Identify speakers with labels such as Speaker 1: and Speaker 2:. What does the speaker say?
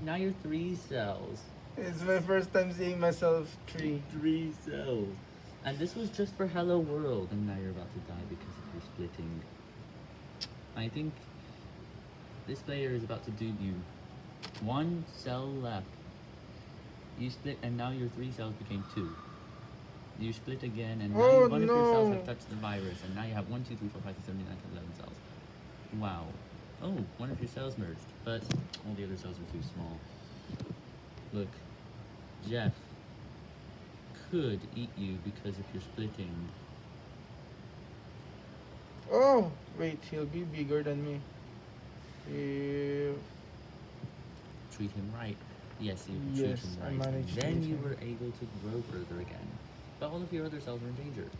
Speaker 1: No!
Speaker 2: Now you're three cells.
Speaker 1: It's my first time seeing myself three.
Speaker 2: Three cells. And this was just for Hello World, and now you're about to die because of your splitting. I think this player is about to do you. One cell left. You split, and now your three cells became two. You split again, and now
Speaker 1: Oh,
Speaker 2: one of your cells have touched the virus, and now you have one, two, three, four, five, six, seven, eight, nine, ten, eleven cells. Wow. Oh, one of your cells merged, but all the other cells are too small. Look, Jeff could eat you because if you're splitting.
Speaker 1: Oh! Wait, he'll be bigger than me. If...
Speaker 2: treat him right. Yes, you
Speaker 1: Yes,
Speaker 2: treat him right.
Speaker 1: managed to
Speaker 2: then you
Speaker 1: him.
Speaker 2: were able to grow further again. But all of your other cells are in danger.